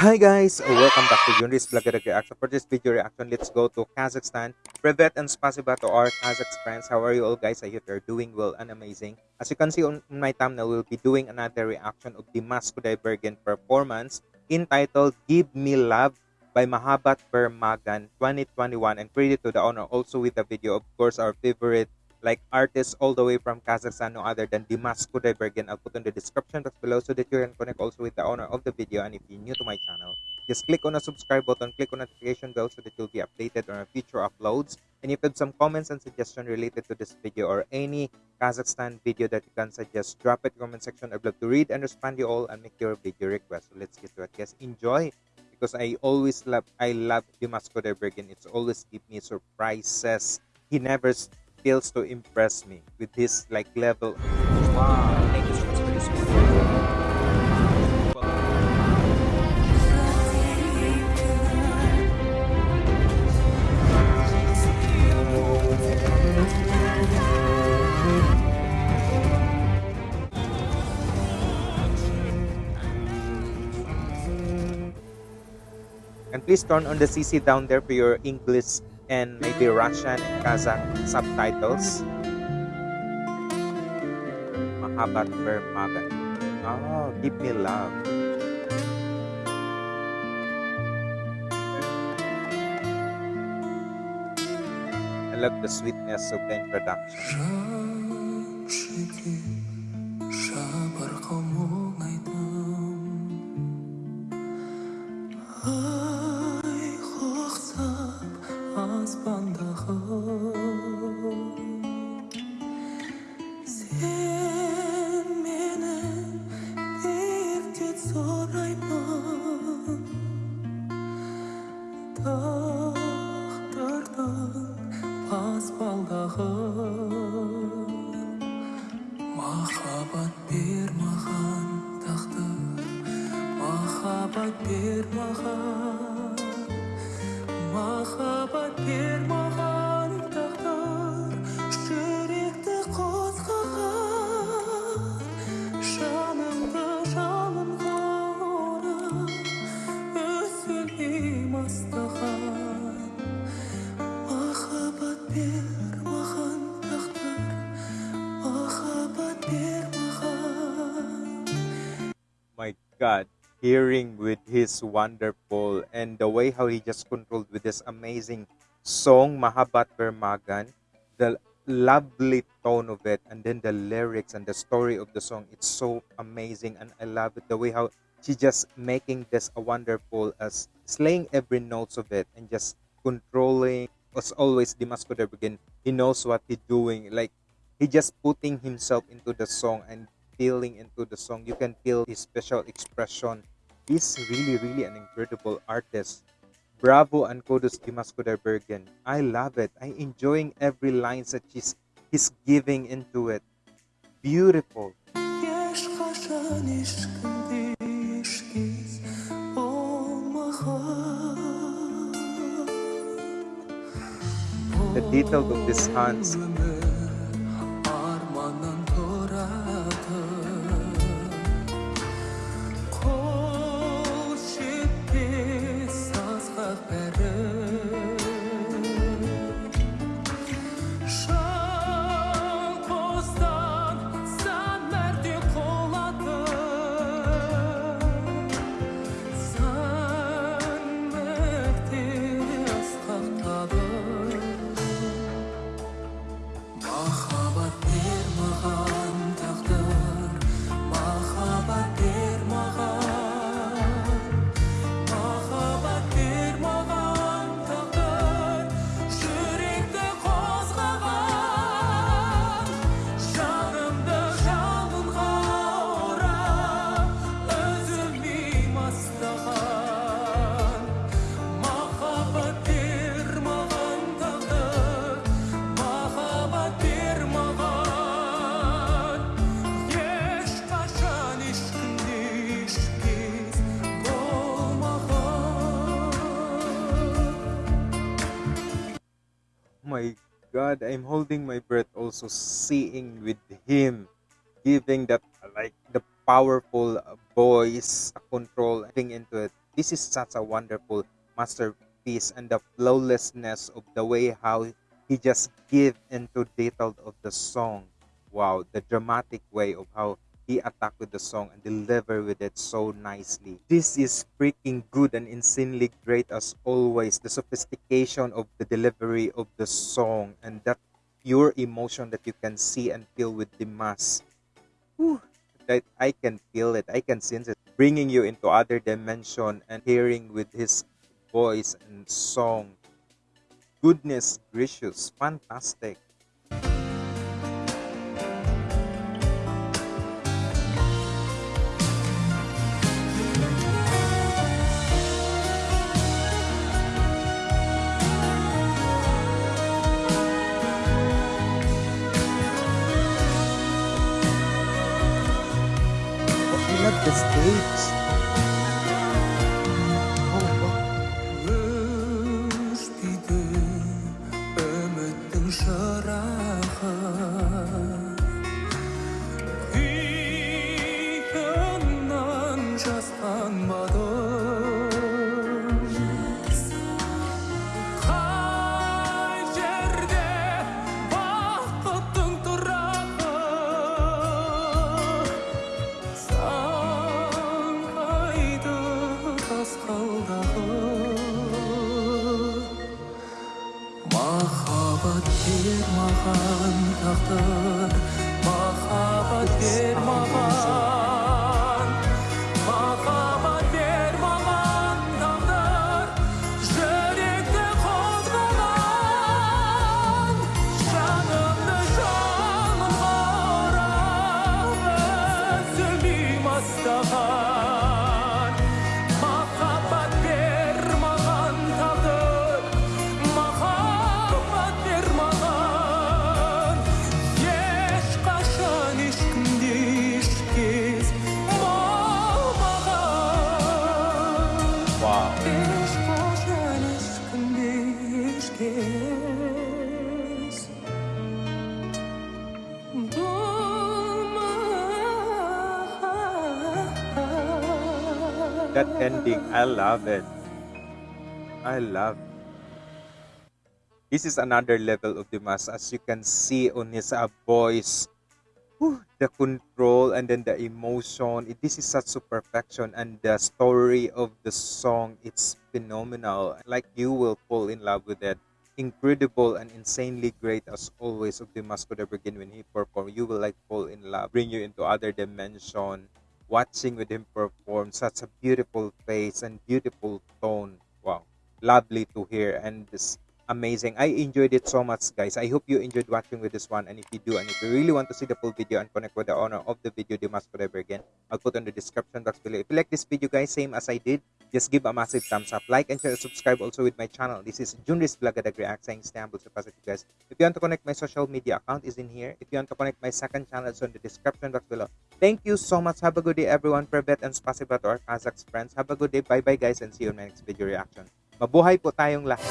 Hi guys, welcome back to Junris Vlogger Reaction. For this video reaction, let's go to Kazakhstan. Privet and spasiba to our Kazakh friends. How are you all guys? I hope you're doing well and amazing. As you can see on my thumbnail, we'll be doing another reaction of the Maskuday Bergen performance entitled Give Me Love by Mahabat Bermagan 2021 and credit to the owner also with the video of course our favorite like artists all the way from Kazakhstan, no other than Dimas Kudaibergen. I'll put in the description box below so that you can connect also with the owner of the video. And if you're new to my channel, just click on the subscribe button, click on the notification bell so that you'll be updated on our future uploads. And if you have some comments and suggestions related to this video or any Kazakhstan video that you can suggest, drop it in the comment section. I'd love to read and respond to you all and make your video request. So let's get to it. Guys, enjoy because I always love I love Dimas Kudaibergen. It's always give me surprises. He never fails to impress me with his like level. And please turn on the CC down there for your English and maybe Russian and Kazakh subtitles. Mahabat Bermagan. Oh, give me love. I love the sweetness of the introduction. Бер маған тағдыр махаббат бер маған махаббат бер маған hearing with his wonderful and the way how he just controlled with this amazing song, Mahabat Bermagan, the lovely tone of it, and then the lyrics and the story of the song, it's so amazing, and I love it the way how she just making this a wonderful as slaying every notes of it and just controlling. As always, Dimas begin. he knows what he's doing. Like he just putting himself into the song and feeling into the song you can feel his special expression. He's really really an incredible artist. Bravo and kudos Dimas Bergen. I love it. I'm enjoying every line that he's he's giving into it. Beautiful. The detail of his hands god i'm holding my breath also seeing with him giving that like the powerful voice control thing into it this is such a wonderful masterpiece and the flawlessness of the way how he just give into detail of the song. Wow, the dramatic way of how he attack with the song and deliver with it so nicely. This is freaking good and insanely great as always. The sophistication of the delivery of the song and that pure emotion that you can see and feel with the mass. That I can feel it. I can sense it. Bringing you into other dimension and hearing with his voice and song. Goodness gracious, fantastic. Махаббат бер маған тағдыр махаббат бер маған That ending, I love it. I love it. This is another level of Dimas. As you can see on his uh, voice, whew, the control and then the emotion. This is such a perfection, and the story of the song it's phenomenal. Like you will fall in love with it. Incredible and insanely great as always of Dimas begin when he performed. You will like fall in love, bring you into other dimension. Watching with him perform such a beautiful face and beautiful tone. Wow, lovely to hear and this amazing. I enjoyed it so much, guys. I hope you enjoyed watching with this one. And if you do, and if you really want to see the full video and connect with the owner of the video, Dimas Forever again, I'll put on the description box below. If you like this video, guys, same as I did, just give a massive thumbs up, like and share, subscribe also with my channel. This is Junris Blagadag React saying Istanbul so positive, guys. If you want to connect my social media account is in here. If you want to connect my second channel, it's on the description box below. Thank you so much. Have a good day, everyone. Privet and spasiba to our Kazakhs friends. Have a good day. Bye-bye, guys, and see you in my next video reaction. Mabuhay po tayong lahat.